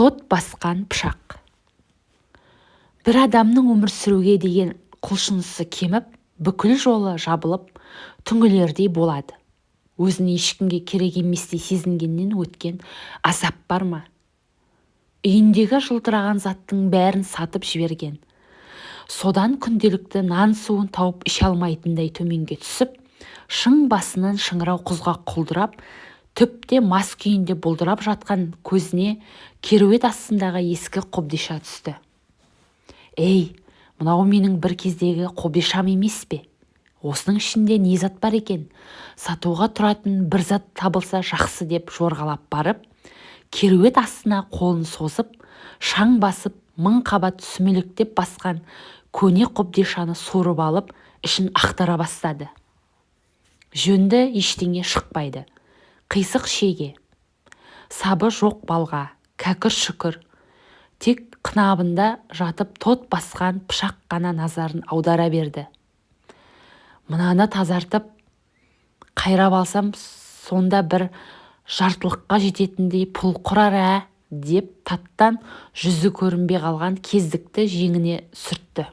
тот басқан пышақ. Бір адамның өмір сүруге деген құлшынысы кеміп бүкіл жолы жабылып түңілердей болады. Өзін ешкімге керек еместей сезінгеннен өткен азап бар ма? Үйіндегі жылтыраған заттың бәрін сатып жіберген. Содан күнделікті нан суын тауып іше алмайтындай төменге түсіп шың басынан шыңырау құзға құлдырап түпте мас күйінде бұлдырап жатқан көзіне кереует астындағы ескі қобдиша түсті. Ей мынау менің бір кездегі қобдишам емес пе? Осының ішінде не зат бар екен? Сатуға тұратын бір зат табылса жақсы деп жорғалап барып кереует астына қолын созып шаң басып мың қабат сүмелектеп басқан көне қобдишаны суырып алып ішін ақтара бастады. Жөнді ештеңе шықпайды. Қисық шеге. Сабы жоқ балға кәкір шүкір. Тек қынабында жатып тот басқан пышақ қана назарын аудара берді. Мынаны тазартып қайрап алсам сонда бір жартылыққа жететіндей пұл құрар ә? деп таттан жүзі көрінбей қалған кездікті жеңіне сүртті.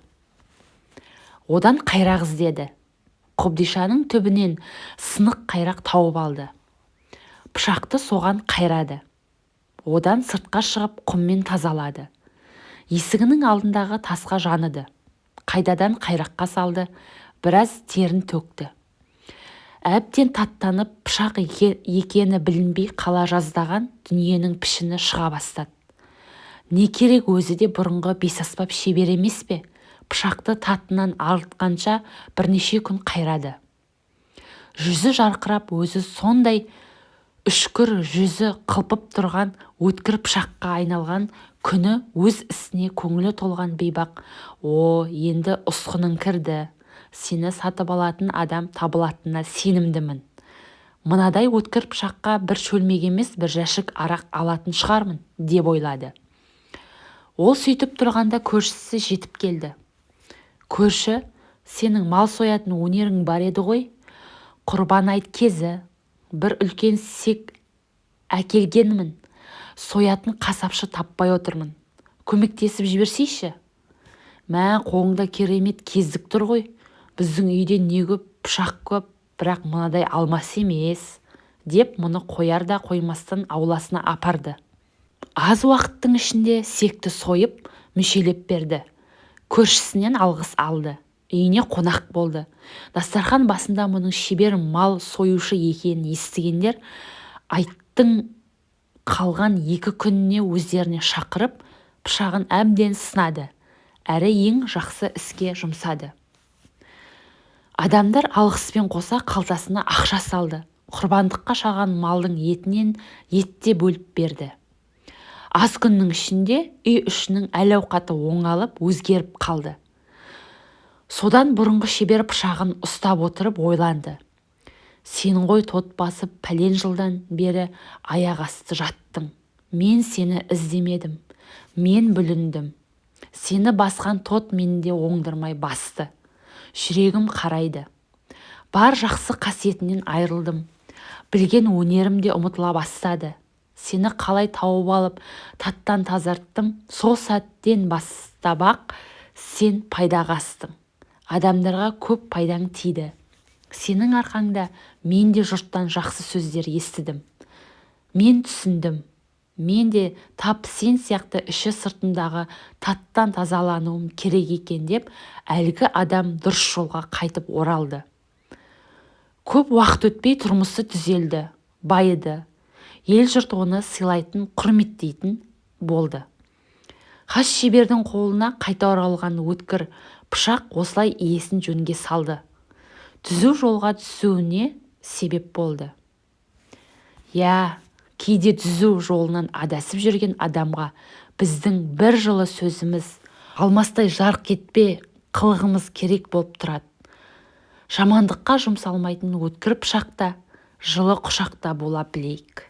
Одан қайрақ іздеді қобдишаның түбінен сынық қайрақ тауып алды. Пышақты соған қайрады. Одан сыртқа шығып құммен тазалады. Есігінің алдындағы тасқа жаныды. Қайдадан қайраққа салды. Біраз терін төкті. Әбден таттанып пышақ екені білінбей қала жаздаған дүниенің пішіні шыға бастады. Не керек өзі де бұрынғы бесаспап шебер емес пе? Пышақты татынан арылтқанша бірнеше күн қайрады. Жүзі жарқырап өзі сондай үшкір жүзі қылпып тұрған өткір пышаққа айналған күні өз ісіне көңілі толған бейбақ. О енді ұсқының кірді сені сатып алатын адам табылатынына сенімдімін. Мынадай өткір пышаққа бір шөлмек емес бір жәшік арақ алатын шығармын деп ойлады. Ол сөйтіп тұрғанда көршісі жетіп келді. Көрші сенің мал соятын өнерің бар еді ғой. Құрбан айт кезі бір үлкен сек әкелгенмін. Соятын қасапшы таппай отырмын. Көмектесіп жіберсейші. Мә қолыңда керемет кездік тұр ғой. Біздің үйде не көп пышақ көп бірақ мынадай алмас емес деп мұны қояр да қоймастан ауласына апарды. Аз уақыттың ішінде секті сойып мүшелеп берді. Көршісінен алғыс алды. Үйіне қонақ болды. Дастархан басында мұның шебер мал союшы екенін естігендер айттың қалған екі күніне өздеріне шақырып пышағын әбден сынады. Әрі ең жақсы іске жұмсады. Адамдар алғыспен қоса қалтасына ақша салды. Құрбандыққа шаған малдың етінен етте бөліп берді. Аз күннің ішінде үй ішінің әл ауқаты оңалып өзгеріп қалды. Содан бұрынғы шебер пышағын ұстап отырып ойланды. Сен ғой тот басып пәлен жылдан бері аяқ асты жаттың. Мен сені іздемедім. Мен бүліндім. Сені басқан тот менде оңдырмай басты. Жүрегім қарайды. Бар жақсы қасиетінен айырылдым білген өнерім де ұмытыла бастады. Сені қалай тауып алып таттан тазарттым сол сәттен бастап-ақ сен пайдаға астың адамдарға көп пайдаң тиді. Сенің арқаңда мен де жұрттан жақсы сөздер естідім. Мен түсіндім. Мен де тап сен сияқты іші сыртындағы таттан тазалануым керек екен деп әлгі адам дұрыс жолға қайтып оралды. Көп уақыт өтпей тұрмысы түзелді байыды. Ел-жұрт оны сыйлайтын құрметтейтін болды. Хас шебердің қолына қайта оралған өткір пышақ осылай иесін жөнге салды. Түзу жолға түсуіне себеп болды. Иә кейде түзу жолынан адасып жүрген адамға біздің бір жылы сөзіміз алмастай жарқ кетпе қылығымыз керек болып тұрады. Жамандыққа жұмсалмайтын өткір пышақта жылы құшақта бола білейік